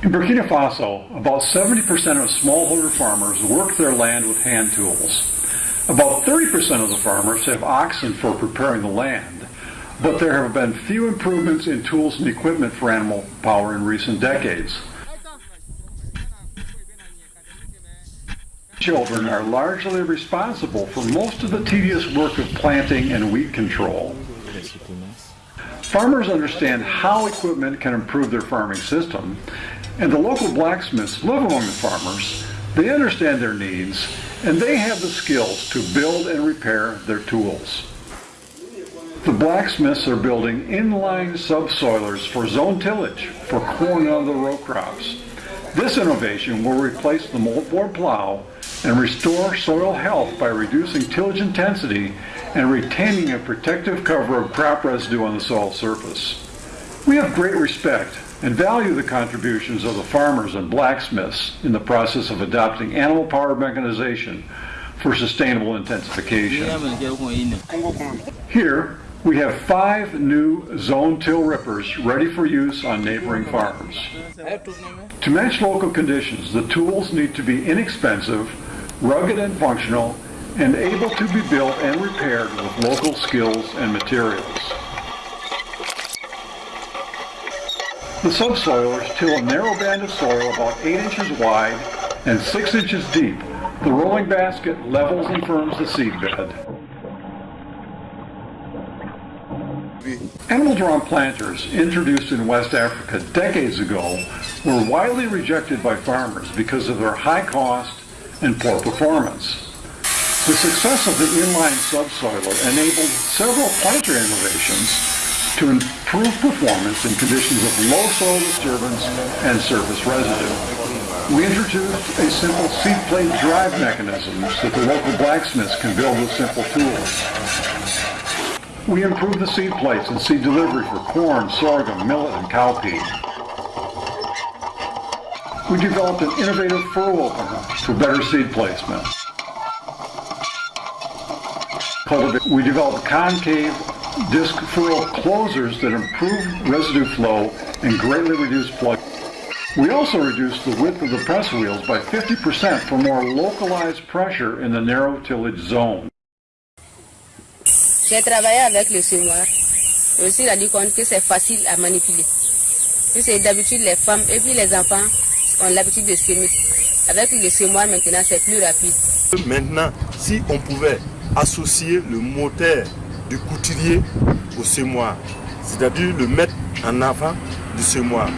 In Burkina Faso, about 70% of smallholder farmers work their land with hand tools. About 30% of the farmers have oxen for preparing the land, but there have been few improvements in tools and equipment for animal power in recent decades. Children are largely responsible for most of the tedious work of planting and weed control. Farmers understand how equipment can improve their farming system, and the local blacksmiths live among the farmers. They understand their needs, and they have the skills to build and repair their tools. The blacksmiths are building inline subsoilers for zone tillage for corn and other row crops. This innovation will replace the moldboard plow and restore soil health by reducing tillage intensity and retaining a protective cover of crop residue on the soil surface. We have great respect and value the contributions of the farmers and blacksmiths in the process of adopting animal power mechanization for sustainable intensification. Here, we have five new zone till rippers ready for use on neighboring farms. To match local conditions, the tools need to be inexpensive, rugged and functional, and able to be built and repaired with local skills and materials. The subsoilers till a narrow band of soil about 8 inches wide and 6 inches deep. The rolling basket levels and firms the seed bed. Animal drawn planters introduced in West Africa decades ago were widely rejected by farmers because of their high cost and poor performance. The success of the inline subsoiler enabled several planter innovations to improve performance in conditions of low soil disturbance and surface residue. We introduced a simple seed plate drive mechanism that the local blacksmiths can build with simple tools. We improved the seed plates and seed delivery for corn, sorghum, millet, and cowpea. We developed an innovative furrow opener for better seed placement. We developed concave disc furrow closers that improve residue flow and greatly reduce plug. We also reduced the width of the press wheels by 50% for more localized pressure in the narrow tillage zone. J'ai travaillé avec le semoir. Je me suis rendu compte que c'est facile à manipuler. C'est d'habitude les femmes et puis les enfants ont l'habitude de semer. Avec le semoir maintenant c'est plus rapide. Maintenant, si on pouvait associer le moteur du couturier au semoir, c'est-à-dire le mettre en avant du semoir,